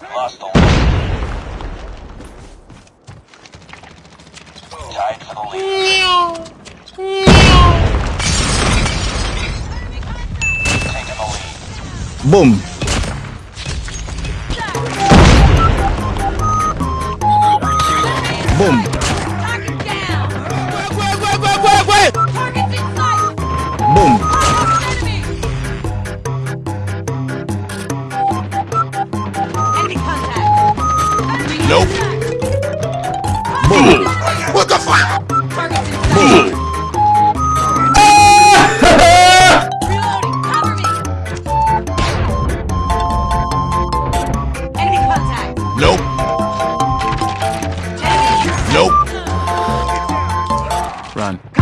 Lost the. Tied for the lead. Taking the lead. Boom. Boom. Target down! Wait, Target's in sight! Boom. Nope. contact! Boom. What the fuck? Target's in sight! Reloading! Cover me! Enemy contact! Nope. Enemy! Nope. Run.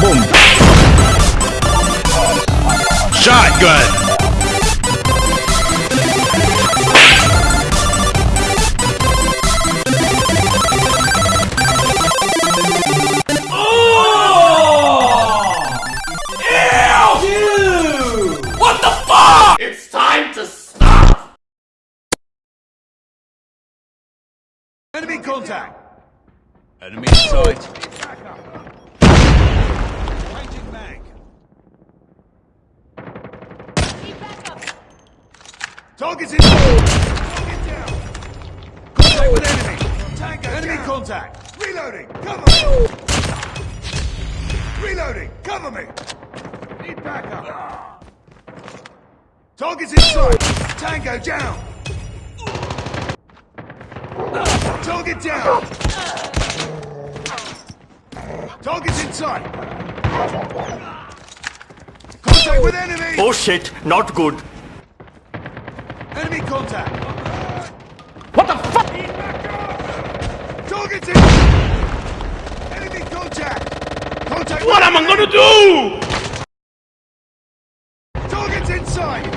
Boom. Shotgun. Contact! Enemy in sight. Changing mag. Target's in Target down! Contact with enemy! Tango Enemy contact! Reloading! Cover me! Reloading! Cover me! Need backup! Target's in sight! Tango down! Target down! Target's in sight! Contact with enemy! Oh shit, not good. Enemy contact! What the fuck? Target's in! Enemy contact! Contact What am I gonna do? Target's inside!